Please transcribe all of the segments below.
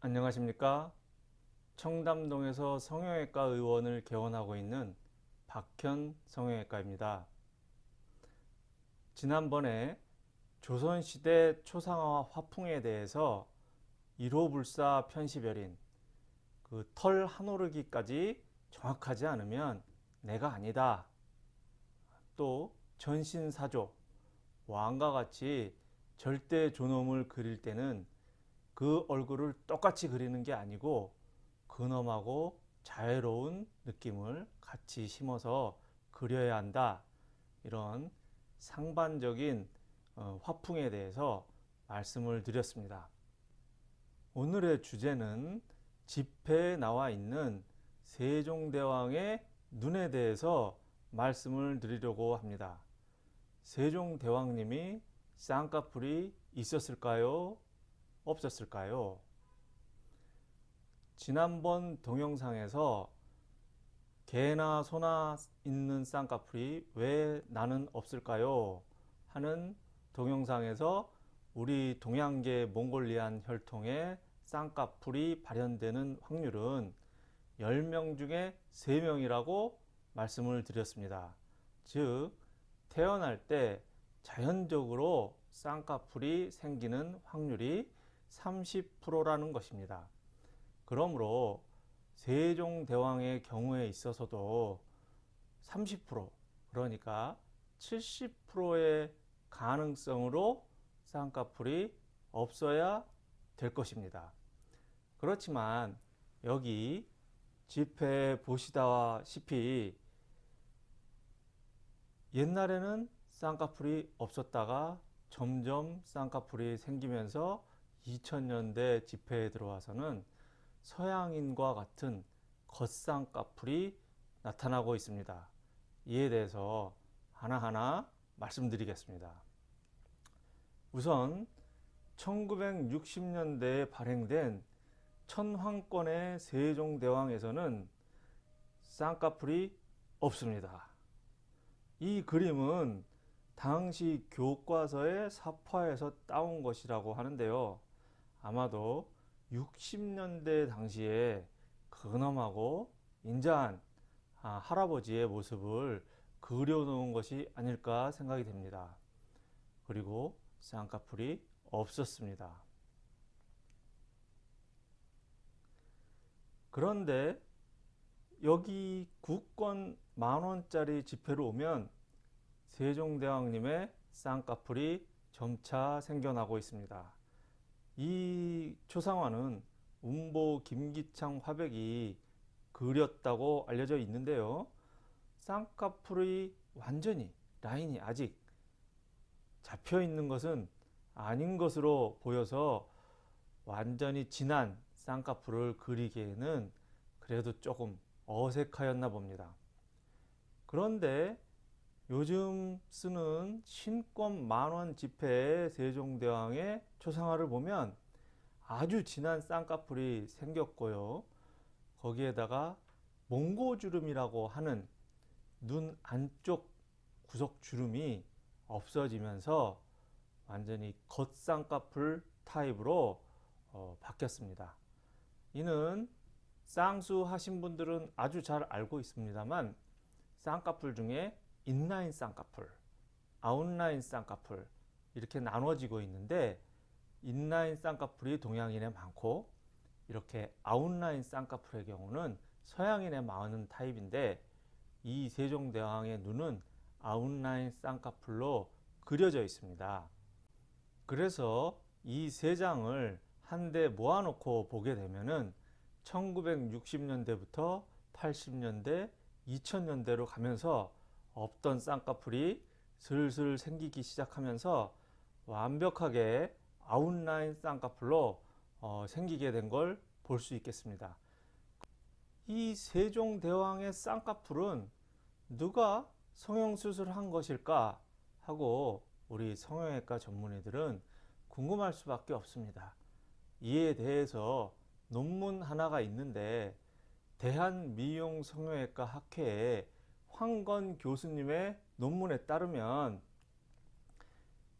안녕하십니까? 청담동에서 성형외과 의원을 개원하고 있는 박현 성형외과입니다. 지난번에 조선시대 초상화 화풍에 대해서 1호 불사 편시별인 그 털 한오르기까지 정확하지 않으면 내가 아니다. 또 전신사조 왕과 같이 절대 존엄을 그릴 때는 그 얼굴을 똑같이 그리는 게 아니고 근엄하고 자유로운 느낌을 같이 심어서 그려야 한다. 이런 상반적인 어, 화풍에 대해서 말씀을 드렸습니다. 오늘의 주제는 집회에 나와 있는 세종대왕의 눈에 대해서 말씀을 드리려고 합니다. 세종대왕님이 쌍꺼풀이 있었을까요? 없었을까요? 지난번 동영상에서 개나 소나 있는 쌍꺼풀이 왜 나는 없을까요? 하는 동영상에서 우리 동양계 몽골리안 혈통의 쌍꺼풀이 발현되는 확률은 10명 중에 3명이라고 말씀을 드렸습니다. 즉 태어날 때 자연적으로 쌍꺼풀이 생기는 확률이 30%라는 것입니다. 그러므로 세종대왕의 경우에 있어서도 30% 그러니까 70%의 가능성으로 쌍꺼풀이 없어야 될 것입니다. 그렇지만 여기 집회 보시다시피 옛날에는 쌍꺼풀이 없었다가 점점 쌍꺼풀이 생기면서 2000년대 집회에 들어와서는 서양인과 같은 겉쌍꺼풀이 나타나고 있습니다. 이에 대해서 하나하나 말씀드리겠습니다. 우선 1960년대에 발행된 천황권의 세종대왕에서는 쌍꺼풀이 없습니다. 이 그림은 당시 교과서의 사파에서 따온 것이라고 하는데요. 아마도 60년대 당시에 근엄하고 인자한 아, 할아버지의 모습을 그려놓은 것이 아닐까 생각이 됩니다. 그리고 쌍꺼풀이 없었습니다. 그런데 여기 국권 만원짜리 지폐로 오면 세종대왕님의 쌍꺼풀이 점차 생겨나고 있습니다. 이 초상화는 운보 김기창 화백이 그렸다고 알려져 있는데요. 쌍꺼풀이 완전히 라인이 아직 잡혀 있는 것은 아닌 것으로 보여서 완전히 진한 쌍꺼풀을 그리기에는 그래도 조금 어색하였나 봅니다. 그런데 요즘 쓰는 신권 만원 지폐 세종대왕의 초상화를 보면 아주 진한 쌍꺼풀이 생겼고요. 거기에다가 몽고주름이라고 하는 눈 안쪽 구석 주름이 없어지면서 완전히 겉쌍꺼풀 타입으로 어, 바뀌었습니다. 이는 쌍수 하신 분들은 아주 잘 알고 있습니다만 쌍꺼풀 중에 인라인 쌍꺼풀, 아웃라인 쌍꺼풀 이렇게 나눠지고 있는데 인라인 쌍꺼풀이 동양인에 많고 이렇게 아웃라인 쌍꺼풀의 경우는 서양인에 많은 타입인데 이 세종대왕의 눈은 아웃라인 쌍꺼풀로 그려져 있습니다. 그래서 이 세 장을 한데 모아놓고 보게 되면은 1960년대부터 80년대, 2000년대로 가면서 없던 쌍꺼풀이 슬슬 생기기 시작하면서 완벽하게 아웃라인 쌍꺼풀로 어, 생기게 된 걸 볼 수 있겠습니다. 이 세종대왕의 쌍꺼풀은 누가 성형수술을 한 것일까 하고 우리 성형외과 전문의들은 궁금할 수밖에 없습니다. 이에 대해서 논문 하나가 있는데 대한미용성형외과 학회에 황건 교수님의 논문에 따르면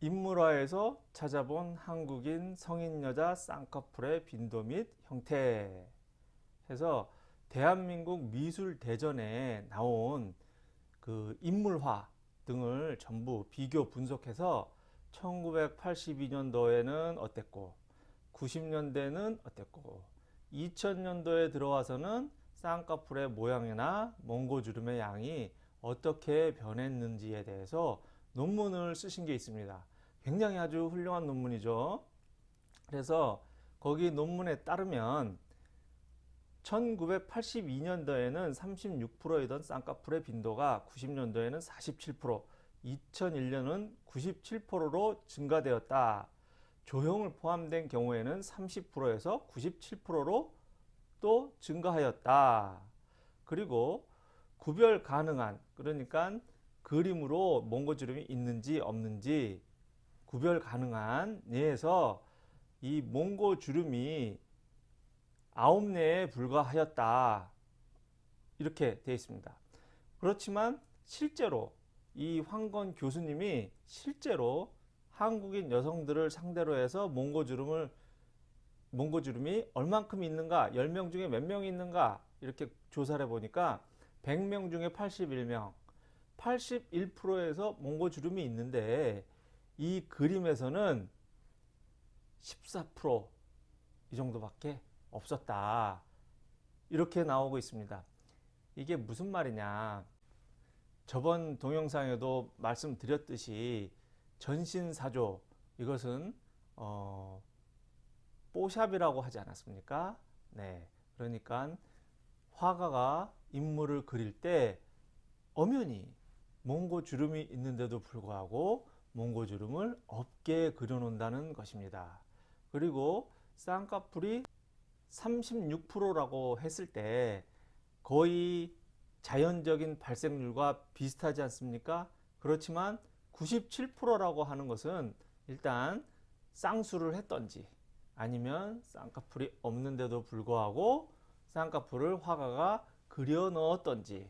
인물화에서 찾아본 한국인 성인 여자 쌍꺼풀의 빈도 및 형태. 해서 대한민국 미술 대전에 나온 그 인물화 등을 전부 비교 분석해서 1982년도에는 어땠고 90년대는 어땠고 2000년도에 들어와서는 쌍꺼풀의 모양이나 몽고주름의 양이 어떻게 변했는지에 대해서 논문을 쓰신 게 있습니다. 굉장히 아주 훌륭한 논문이죠. 그래서 거기 논문에 따르면 1982년도에는 36%이던 쌍꺼풀의 빈도가 90년도에는 47%, 2001년은 97%로 증가되었다. 조형을 포함된 경우에는 30%에서 97%로 또 증가하였다. 그리고 구별 가능한 그러니까 그림으로 몽고주름이 있는지 없는지 구별 가능한 예에서 이 몽고주름이 아홉 내에 불과하였다. 이렇게 되어 있습니다. 그렇지만 실제로 이 황건 교수님이 실제로 한국인 여성들을 상대로 해서 몽고주름을 몽고주름이 얼만큼 있는가 10명 중에 몇 명이 있는가 이렇게 조사를 해보니까 100명 중에 81명 81%에서 몽고주름이 있는데 이 그림에서는 14%이 정도밖에 없었다. 이렇게 나오고 있습니다. 이게 무슨 말이냐? 저번 동영상에도 말씀드렸듯이 전신사조 이것은 어, 뽀샵이라고 하지 않았습니까? 네, 그러니까 화가가 인물을 그릴 때 엄연히 몽고 주름이 있는데도 불구하고 몽고 주름을 없게 그려놓는다는 것입니다. 그리고 쌍꺼풀이 36%라고 했을 때 거의 자연적인 발생률과 비슷하지 않습니까? 그렇지만 97%라고 하는 것은 일단 쌍수를 했던지 아니면 쌍꺼풀이 없는데도 불구하고 쌍꺼풀을 화가가 그려 넣었던지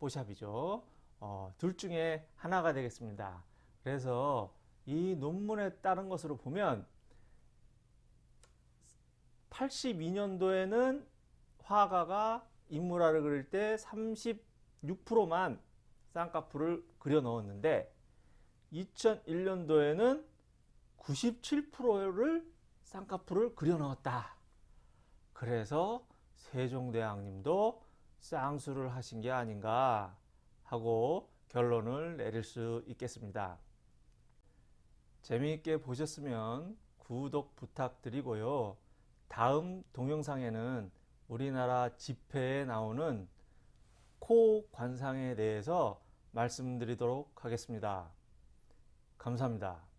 뽀샵이죠. 어, 둘 중에 하나가 되겠습니다. 그래서 이 논문에 따른 것으로 보면 82년도에는 화가가 인물화를 그릴 때 36%만 쌍꺼풀을 그려 넣었는데 2001년도에는 97%를 쌍꺼풀을 그려 넣었다. 그래서 세종대왕님도 쌍수를 하신 게 아닌가 하고 결론을 내릴 수 있겠습니다. 재미있게 보셨으면 구독 부탁드리고요. 다음 동영상에는 우리나라 집회에 나오는 코 관상에 대해서 말씀드리도록 하겠습니다. 감사합니다.